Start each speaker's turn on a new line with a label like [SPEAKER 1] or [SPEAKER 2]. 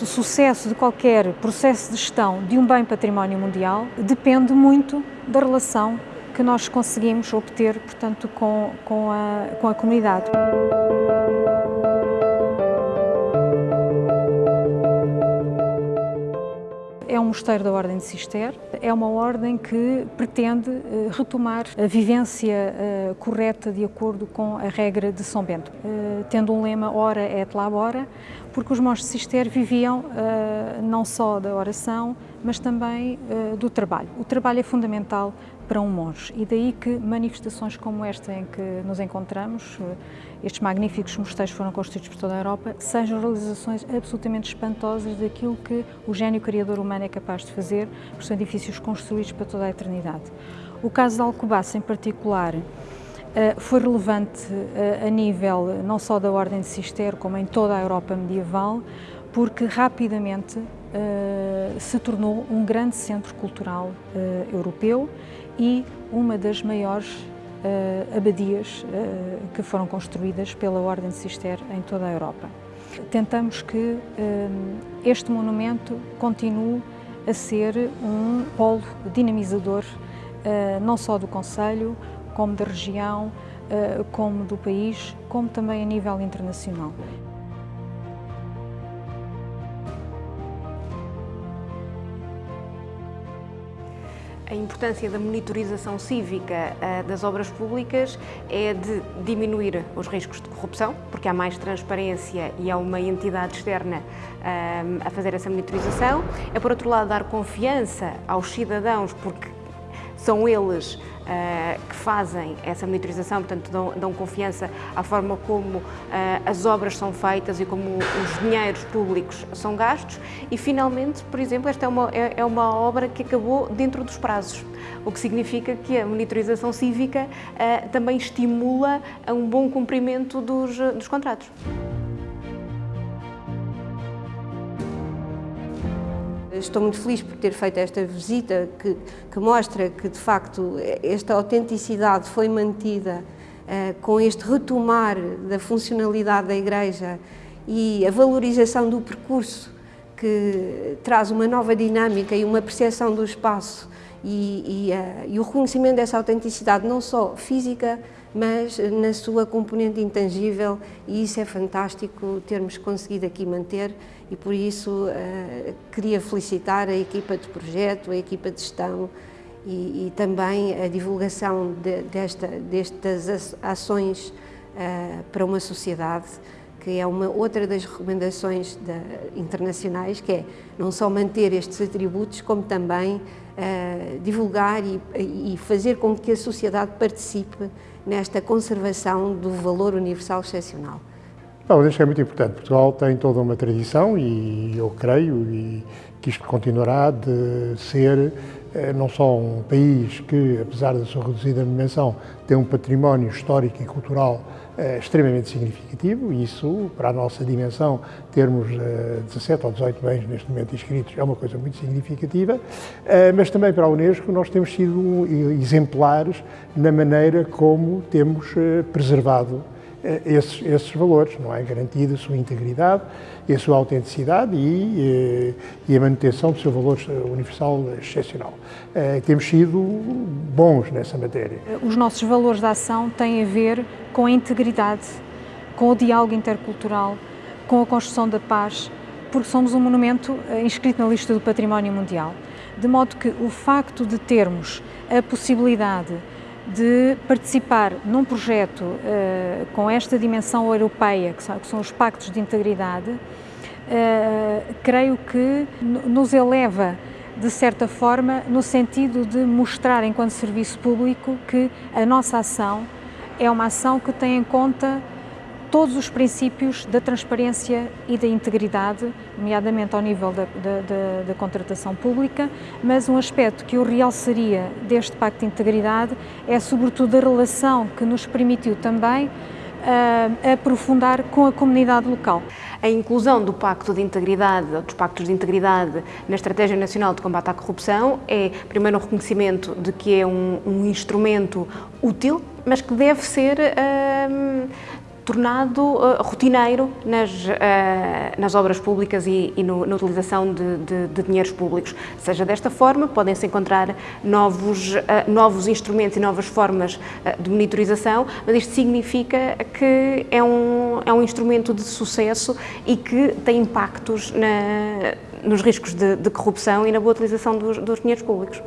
[SPEAKER 1] O sucesso de qualquer processo de gestão de um bem património mundial depende muito da relação que nós conseguimos obter, portanto, com, com, a, com a comunidade. É um mosteiro da Ordem de Cister, é uma ordem que pretende eh, retomar a vivência eh, correta de acordo com a regra de São Bento, eh, tendo um lema Ora et labora, porque os monges de Cister viviam não só da oração, mas também do trabalho. O trabalho é fundamental para um monge e daí que manifestações como esta em que nos encontramos, estes magníficos mosteiros foram construídos por toda a Europa, sejam realizações absolutamente espantosas daquilo que o gênio criador humano é capaz de fazer, porque são edifícios construídos para toda a eternidade. O caso de Alcobaça em particular eh, foi relevante eh, a nível não só da Ordem de Cister, como em toda a Europa medieval, porque rapidamente uh, se tornou um grande centro cultural uh, europeu e uma das maiores uh, abadias que foram construídas pela Ordem de Cister em toda a Europa. Tentamos que este monumento continue a ser um polo dinamizador não só do Conselho, como da região, como do país, como também a nível internacional.
[SPEAKER 2] A importância da monitorização cívica uh, das obras públicas é de diminuir os riscos de corrupção, porque há mais transparência e há uma entidade externa uh, a fazer essa monitorização. É, por outro lado, dar confiança aos cidadãos, porque são eles uh, que fazem essa monitorização, portanto dão, dão confiança à forma como uh, as obras são feitas e como os dinheiros públicos são gastos e finalmente, por exemplo, esta é uma, é, é uma obra que acabou dentro dos prazos, o que significa que a monitorização cívica uh, também estimula a um bom cumprimento dos, dos contratos.
[SPEAKER 3] Estou muito feliz por ter feito esta visita que, que mostra que, de facto, esta autenticidade foi mantida uh, com este retomar da funcionalidade da Igreja e a valorização do percurso que traz uma nova dinâmica e uma percepção do espaço e, e, uh, e o reconhecimento dessa autenticidade, não só física, mas na sua componente intangível e isso é fantástico termos conseguido aqui manter e por isso uh, queria felicitar a equipa de projeto, a equipa de gestão e, e também a divulgação de, desta, destas ações uh, para uma sociedade que é uma outra das recomendações internacionais, que é não só manter estes atributos, como também uh, divulgar e, e fazer com que a sociedade participe nesta conservação do valor universal excepcional.
[SPEAKER 4] Bom, acho que é muito importante. Portugal tem toda uma tradição e eu creio e que isto continuará de ser eh, não só um país que, apesar da sua reduzida dimensão, tem um património histórico e cultural eh, extremamente significativo, e isso, para a nossa dimensão, termos 17 eh, ou 18 bens neste momento inscritos é uma coisa muito significativa, mas também para a Unesco nós temos sido exemplares na maneira como temos preservado esses, esses valores, não é? Garantida a sua integridade e a sua autenticidade e, eh, e a manutenção do seu valor universal excepcional. Eh, temos sido bons nessa matéria.
[SPEAKER 1] Os nossos valores de ação têm a ver com a integridade, com o diálogo intercultural, com a construção da paz, porque somos um monumento inscrito na lista do Património Mundial. De modo que o facto de termos a possibilidade de participar num projeto uh, com esta dimensão europeia, que são, que são os pactos de integridade, uh, creio que nos eleva de certa forma no sentido de mostrar enquanto serviço público que a nossa ação é uma ação que tem em conta todos os princípios da transparência e da integridade, nomeadamente ao nível da, da, da, da, contratação pública, mas um aspecto que eu realçaria deste Pacto de Integridade é sobretudo a relação que nos permitiu também uh, aprofundar com a comunidade local.
[SPEAKER 2] A inclusão do Pacto de Integridade, dos Pactos de Integridade na Estratégia Nacional de Combate à Corrupção é, primeiro, um reconhecimento de que é um, um instrumento útil, mas que deve ser uh, tornado uh, rotineiro nas, uh, nas obras públicas e, e no, na utilização de, de, de, dinheiros públicos. Seja desta forma, podem-se encontrar novos, uh, novos instrumentos e novas formas de monitorização, mas isto significa que é um, é um instrumento de sucesso e que tem impactos na, nos riscos de, de corrupção e na boa utilização dos, dos dinheiros públicos.